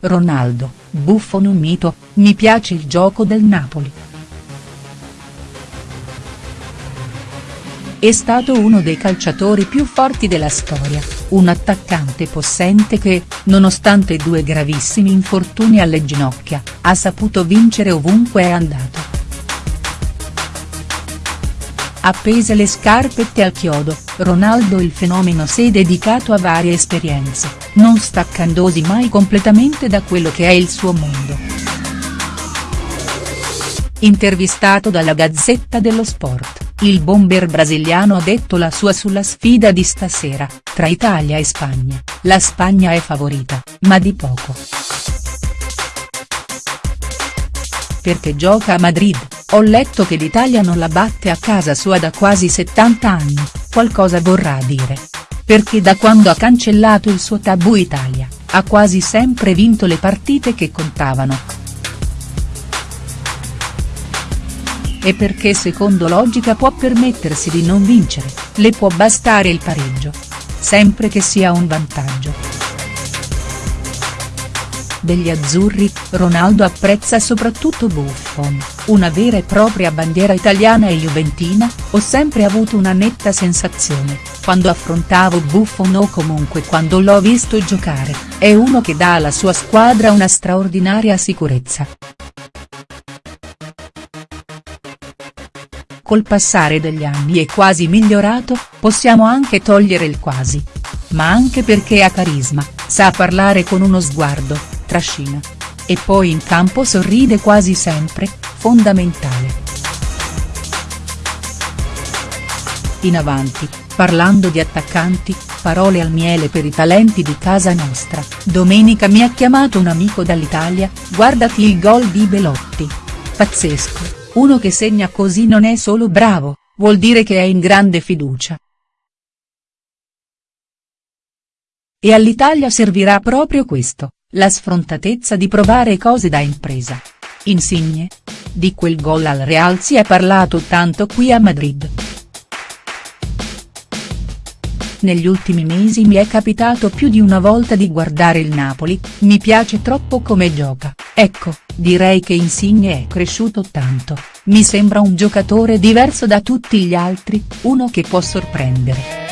Ronaldo, Buffon un mito, mi piace il gioco del Napoli. È stato uno dei calciatori più forti della storia, un attaccante possente che, nonostante due gravissimi infortuni alle ginocchia, ha saputo vincere ovunque è andato. Appese le scarpette al chiodo, Ronaldo il fenomeno si è dedicato a varie esperienze, non staccandosi mai completamente da quello che è il suo mondo. Intervistato dalla Gazzetta dello Sport, il bomber brasiliano ha detto la sua sulla sfida di stasera, tra Italia e Spagna, la Spagna è favorita, ma di poco. Perché gioca a Madrid, ho letto che l'Italia non la batte a casa sua da quasi 70 anni, qualcosa vorrà dire. Perché da quando ha cancellato il suo tabù Italia, ha quasi sempre vinto le partite che contavano. E perché secondo logica può permettersi di non vincere, le può bastare il pareggio. Sempre che sia un vantaggio degli azzurri, Ronaldo apprezza soprattutto Buffon, una vera e propria bandiera italiana e juventina, ho sempre avuto una netta sensazione, quando affrontavo Buffon o comunque quando l'ho visto giocare, è uno che dà alla sua squadra una straordinaria sicurezza. Col passare degli anni è quasi migliorato, possiamo anche togliere il quasi. Ma anche perché ha carisma, sa parlare con uno sguardo, trascina. E poi in campo sorride quasi sempre, fondamentale. In avanti, parlando di attaccanti, parole al miele per i talenti di casa nostra, domenica mi ha chiamato un amico dall'Italia, guardati il gol di Belotti. Pazzesco, uno che segna così non è solo bravo, vuol dire che è in grande fiducia. E all'Italia servirà proprio questo. La sfrontatezza di provare cose da impresa. Insigne? Di quel gol al Real si è parlato tanto qui a Madrid. Negli ultimi mesi mi è capitato più di una volta di guardare il Napoli, mi piace troppo come gioca, ecco, direi che Insigne è cresciuto tanto, mi sembra un giocatore diverso da tutti gli altri, uno che può sorprendere.